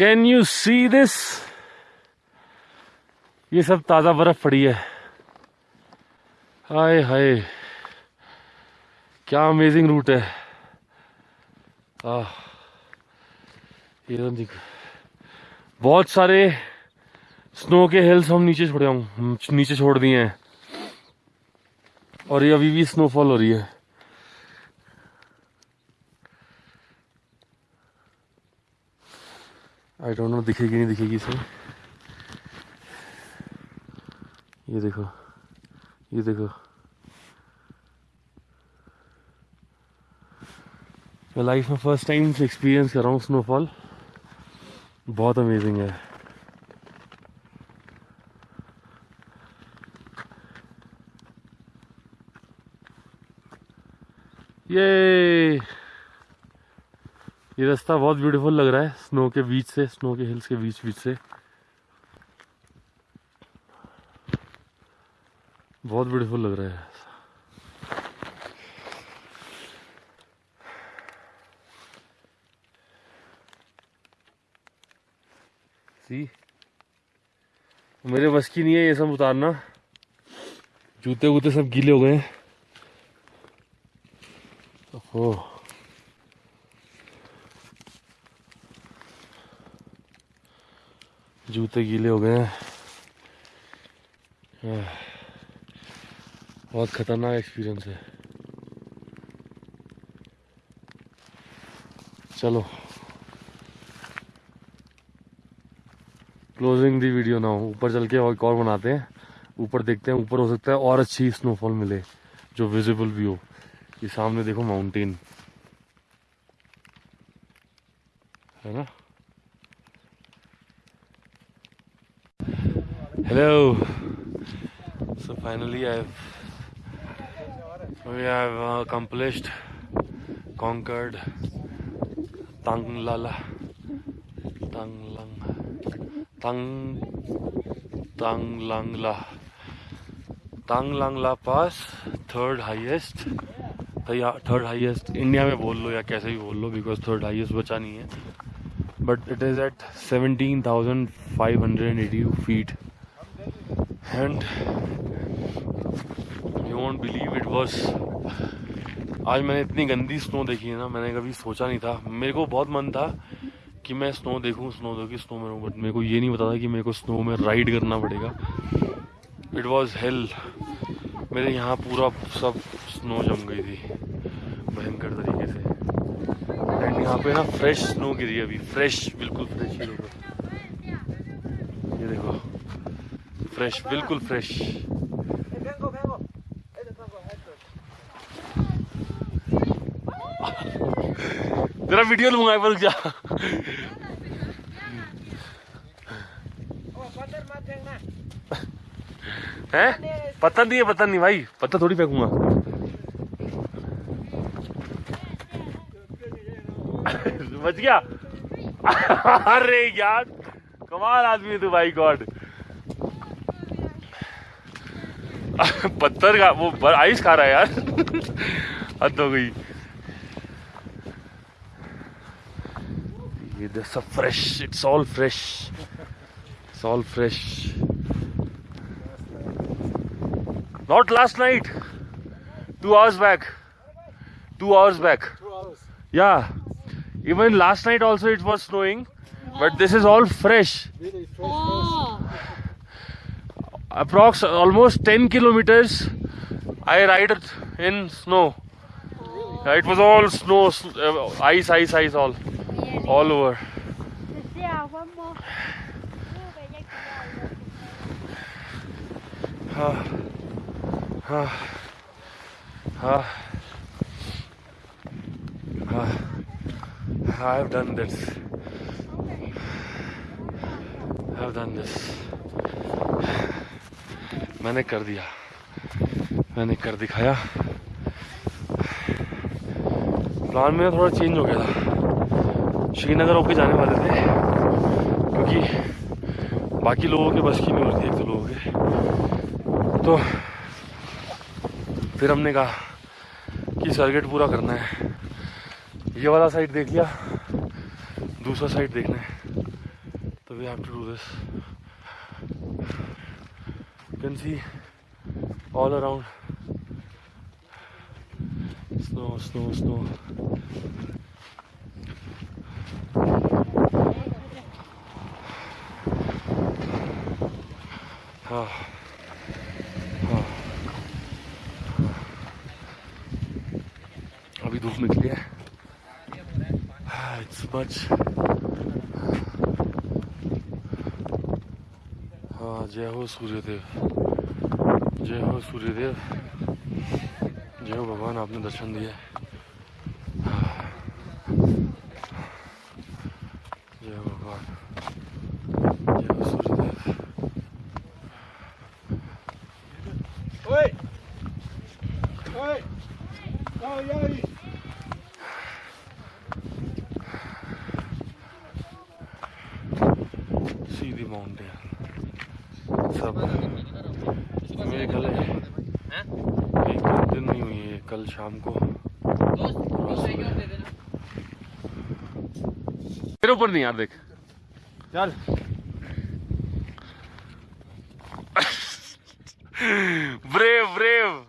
Can you see this ये सब ताज़ा बर्फ़ पड़ी है। हाय हाय। क्या अमेजिंग रूट है। आह। ये तो बहुत सारे स्नो के हिल्स हम नीचे छोड़े, हम नीचे छोड़ दिए हैं। और ये अभी भी स्नोफॉल हो रही है। आई डोंट नो दिखेगी नहीं दिखेगी इसे ये देखो ये देखो। मैं लाइफ में फ़र्स्ट टाइम एक्सपीरियंस कर रहा हूँ स्नोफॉल बहुत अमेजिंग है। ये ये रास्ता बहुत ब्यूटीफुल लग रहा है स्नो के बीच से स्नो के हिल्स के बीच बीच से। बहुत ब्यूटीफुल लग रहा है। सी मेरे बस की नहीं है ये सब उतारना। जूते वूते सब गीले हो गए हैं। ओह। जूते गीले हो गए हैं। बहुत खतरनाक एक्सपीरियंस है। चलो। क्लोजिंग दी वीडियो ना ऊपर चल के और एक और बनाते हैं। ऊपर देखते हैं, ऊपर हो सकता है और अच्छी स्नोफॉल मिले, जो विजिबल भी हो। ये सामने देखो माउंटेन है ना? Hello so finally I've we have uh, accomplished conquered Tanglala Tanglang Tang Tanglangla Tanglangla pass third highest third highest India में बोल लो या कैसे भी बोल लो बिकॉज़ थर्ड हाईएस्ट बचा नहीं है but it is at seventeen thousand five hundred eighty feet and you won't believe it was आज मैंने इतनी गंदी स्नो देखी है ना, मैंने कभी सोचा नहीं था। मेरे को बहुत मन था कि मैं स्नो देखूँ स्नो देखूँ स्नो में रहूँ बट मेरे को ये नहीं पता था कि मेरे को स्नो में राइड करना पड़ेगा। इट वॉज़ हेल मेरे यहाँ पूरा सब स्नो जम गई थी, भयंकर तरीके से। एंड यहाँ पे ना फ्रेश स्नो गिरी अभी। फ्रेश बिल्कुल फ्रेश ही। ये देखो। फ्रेश बिल्कुल फ्रेश. तेरा वीडियो लूँगा रुक जा। हैं? पत्थर नहीं है, पत्थर नहीं, भाई। पत्थर थोड़ी फेंकूँगा। बच गया? अरे यार, कमाल आदमी है तू, भाई गॉड। पत्थर का, वो आइस खा रहा है यार। हद हो गई। ये सब fresh it's all fresh it's all fresh not last night two hours back two hours back या even last night also it was snowing but this is all fresh Approx almost 10 kilometers I ride in snow. Yeah, it was all snow, uh, ice, ice, ice, all, all over. Yeah, one more. Ah, ah, ah, ah. I have done this. I have done this. मैंने कर दिया। मैंने कर दिखाया। Plan मेरा थोड़ा change हो गया था। श्रीनगर होके जाने वाले थे, क्योंकि बाकी लोगों के बस की नहीं होती एक तो लोगों के। तो फिर हमने कहा कि सर्किट पूरा करना है। ये वाला साइड देख लिया, दूसरा साइड देखना है। तो we have to do this. You can see all around snow, snow, snow. Ah. Ah. अभी धूप निकली है इट्स मच हाँ जय हो सूर्यदेव जय हो सूर्यदेव जय हो भगवान आपने दर्शन दिए जय हो भगवान जय हो सूर्यदेव। see the mountain सब मेरे ख्याल है एक दो दिन नहीं हुई है कल शाम को। तेरे ऊपर नहीं यार देख। चल। Brave brave.